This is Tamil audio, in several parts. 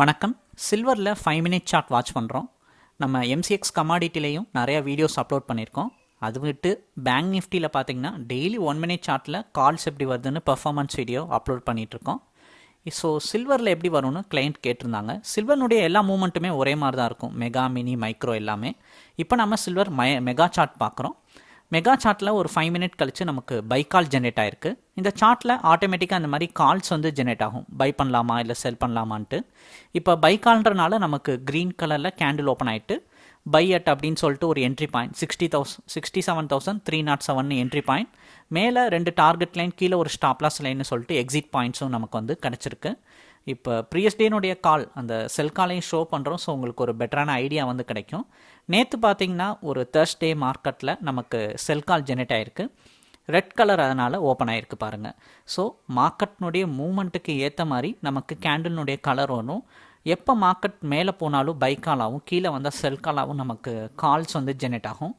வணக்கம். சில்வரில் ஃபைவ் மினிட் சார்ட் வாட்ச் பண்ணுறோம் நம்ம எம்சிஎக்ஸ் கமாடிட்டிலையும் நிறையா வீடியோஸ் அப்லோட் பண்ணியிருக்கோம். அது விட்டு பேங்க் நிஃப்டியில் பார்த்தீங்கன்னா டெய்லி ஒன் மினிட் சார்ட்டில் கால்ஸ் எப்படி வருதுன்னு பெர்ஃபார்மன்ஸ் வீடியோ அப்லோட் பண்ணிகிட்ருக்கோம் ஸோ சில்வரில் எப்படி வரும்னு கிளைண்ட் கேட்டிருந்தாங்க. சில்வர்னுடைய எல்லா மூமெண்ட்டுமே ஒரே மாதிரி தான் இருக்கும். மெகா மினி மைக்ரோ எல்லாமே. இப்போ நம்ம சில்வர் மை மெகா சார்ட் பார்க்குறோம் மெகா சார்ட்டில் ஒரு ஃபைவ் மினிட் கழித்து நமக்கு பை கால் ஜென்ரேட் ஆயிருக்கு. இந்த சார்ட்டில் ஆட்டோமேட்டிக்காக அந்த மாதிரி கால்ஸ் வந்து ஜென்ரேட் ஆகும். பை பண்ணலாமா இல்லை செல் பண்ணலாமான்ட்டு. இப்போ பை கால்ன்றனால நமக்கு க்ரீன் கலரில் கேண்டில் ஓப்பன் ஆகிட்டு பை அட் அப்படின்னு சொல்லிட்டு ஒரு entry point sixty thousand sixty seven thousand three nought seven entry point மேலே ரெண்டு டார்கெட் லைன் கீழே ஒரு ஸ்டாப்லாஸ் லைன்னு சொல்லிட்டு எக்ஸிட் பாயிண்ட்ஸும் நமக்கு வந்து கிடச்சிருக்கு. இப்போ ப்ரீயஸ் டேனுடைய கால் அந்த செல் காலையும் ஷோ பண்ணுறோம் ஸோ உங்களுக்கு ஒரு பெட்டரான ஐடியா வந்து கிடைக்கும். நேற்று பார்த்தீங்கன்னா ஒரு தேர்ஸ்டே மார்க்கெட்டில் நமக்கு செல் கால் ஜெனரேட் ஆகிருக்கு ரெட் கலர் அதனால் ஓப்பன் ஆகிருக்கு பாருங்கள் ஸோ மார்க்கெட்னுடைய மூமெண்ட்டுக்கு ஏற்ற மாதிரி நமக்கு கேண்டில்னுடைய கலர் வரும் எப்போ மார்க்கெட் மேலே போனாலும் பை காலாகவும் கீழே வந்தால் செல் காலாகவும் நமக்கு கால்ஸ் வந்து ஜெனரேட் ஆகும்.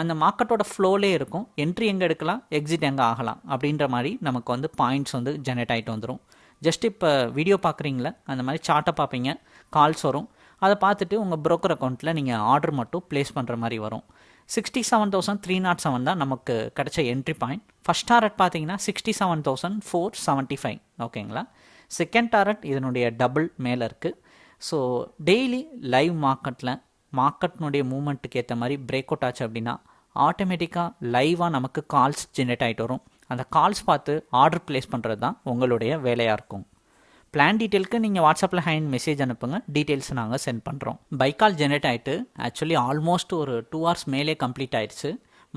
அந்த மார்க்கெட்டோட ஃப்ளோலே இருக்கும். என்ட்ரி எங்கே எடுக்கலாம் எக்ஸிட் எங்கே ஆகலாம் அப்படின்ற மாதிரி நமக்கு வந்து பாயிண்ட்ஸ் வந்து ஜெனரேட் ஆகிட்டு வந்துடும் ஜஸ்ட் இப்போ வீடியோ பார்க்குறீங்களா? அந்த மாதிரி சார்ட்டை பார்ப்பீங்க. கால்ஸ் வரும். அதை பார்த்துட்டு உங்கள் ப்ரோக்கர் அக்கௌண்ட்டில் நீங்கள் ஆர்டர் மட்டும் ப்ளேஸ் பண்ணுற மாதிரி வரும். Sixty seven thousand three nought seven தான் நமக்கு கிடைச்ச என்ட்ரி பாயிண்ட் ஃபஸ்ட் டாரட் பார்த்தீங்கன்னா sixty seven thousand four seventy five ஓகேங்களா செகண்ட் டாரட் இதனுடைய டபுள் மேலே இருக்குது ஸோ டெய்லி லைவ் மார்க்கெட்டில் மார்க்கெட்னுடைய மூமெண்ட்டுக்கு ஏற்ற மாதிரி பிரேக் அவுட் ஆச்சு அப்படின்னா ஆட்டோமேட்டிக்காக லைவாக நமக்கு கால்ஸ் ஜென்ரேட் ஆகிட்டு வரும். அந்த கால்ஸ் பார்த்து ஆர்டர் ப்ளேஸ் பண்ணுறது தான் உங்களுடைய வேலையாக இருக்கும். பிளான் டீட்டெயிலுக்கு நீங்கள் வாட்ஸ்அப்பில் ஹேண்ட் மெசேஜ் அனுப்புங்க. டீட்டெயில்ஸ் நாங்கள் சென்ட் பண்ணுறோம் பைக்கால் ஜென்ரேட் ஆகிட்டு ஆக்சுவலி ஆல்மோஸ்ட் ஒரு டூ ஹவர்ஸ் மேலே கம்ப்ளீட் ஆயிடுச்சு.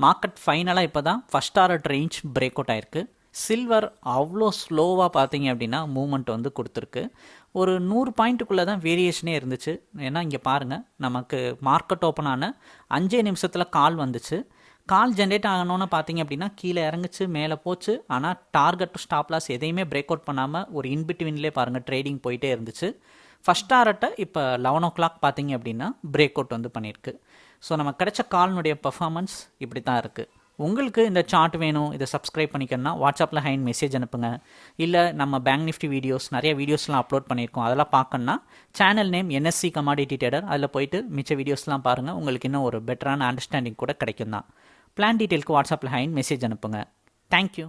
மார்க்கெட் ஃபைனலாக இப்போ தான் first hour range break out ஆயிருக்கு. சில்வர் அவ்வளோ ஸ்லோவாக பார்த்தீங்க அப்படின்னா மூமெண்ட் வந்து கொடுத்துருக்கு. ஒரு நூறு பாயிண்ட்டுக்குள்ளே தான் வேரியேஷனே இருந்துச்சு. ஏன்னா இங்கே பாருங்கள் நமக்கு மார்க்கெட் ஓப்பன் ஆன அஞ்சே நிமிஷத்தில் கால் வந்துச்சு. கால் ஜென்ரேட் ஆகணும்னு பார்த்தீங்க அப்படின்னா கீழே இறங்குச்சு மேலே போச்சு. ஆனால் டார்கெட் ஸ்டாப் லாஸ் எதையுமே பிரேக் அவுட் பண்ணாமல் ஒரு இன்பிட்வீன்லேயே பாருங்கள் ட்ரேடிங் போயிட்டே இருந்துச்சு. ஃபஸ்ட் டாரட்டை இப்போ லெவன் ஓ கிளாக் பார்த்தீங்க அப்படின்னா பிரேக் அவுட் வந்து பண்ணியிருக்கு. ஸோ நம்ம கிடைச்ச கால்னுடைய பர்ஃபார்மன்ஸ் இப்படி தான் இருக்குது உங்களுக்கு இந்த சார்ட் வேணும் இதை சப்ஸ்கிரைப் பண்ணிக்கணும்னா வாட்ஸ்அப்பில் ஹைன் மெசேஜ் அனுப்புங்க. இல்லை நம்ம பேங்க் நிஃப்டி வீடியோஸ் நிறைய வீடியோஸ்லாம் அப்லோட் பண்ணியிருக்கோம். அதெல்லாம் பார்க்கணுன்னா channel name NSC commodity trader அதில் போயிட்டு மிச்ச வீடியோஸ்லாம் பாருங்கள் உங்களுக்கு இன்னும் ஒரு பெட்டரான அண்டர்ஸ்டாண்டிங் கூட கிடைக்கும் தான் பிளான் டீட்டெயிலுக்கு வாட்ஸ்அப்பில் ஹைன் மெசேஜ் அனுப்புங்க. தேங்க்யூ